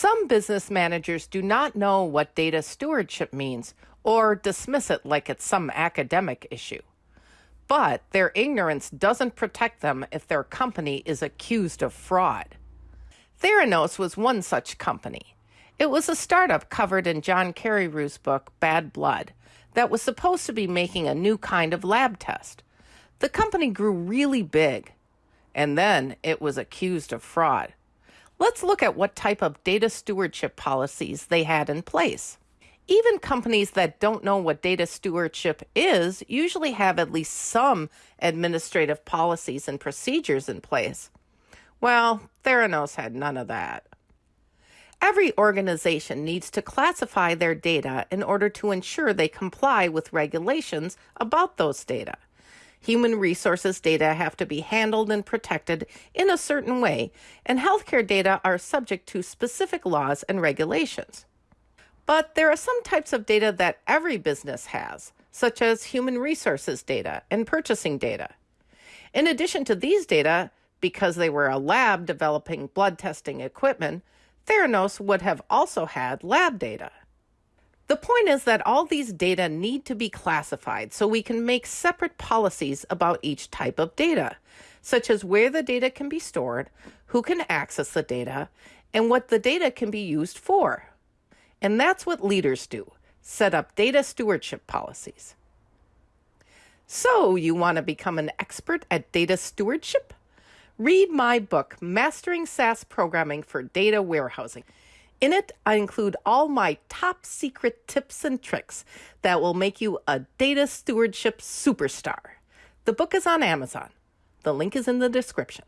Some business managers do not know what data stewardship means or dismiss it like it's some academic issue. But their ignorance doesn't protect them if their company is accused of fraud. Theranos was one such company. It was a startup covered in John Carreyrou's book, Bad Blood, that was supposed to be making a new kind of lab test. The company grew really big, and then it was accused of fraud. Let's look at what type of data stewardship policies they had in place. Even companies that don't know what data stewardship is usually have at least some administrative policies and procedures in place. Well, Theranos had none of that. Every organization needs to classify their data in order to ensure they comply with regulations about those data. Human resources data have to be handled and protected in a certain way, and healthcare data are subject to specific laws and regulations. But there are some types of data that every business has, such as human resources data and purchasing data. In addition to these data, because they were a lab developing blood testing equipment, Theranos would have also had lab data. The point is that all these data need to be classified so we can make separate policies about each type of data, such as where the data can be stored, who can access the data, and what the data can be used for. And that's what leaders do set up data stewardship policies. So, you want to become an expert at data stewardship? Read my book, Mastering SAS Programming for Data Warehousing. In it, I include all my top secret tips and tricks that will make you a data stewardship superstar. The book is on Amazon. The link is in the description.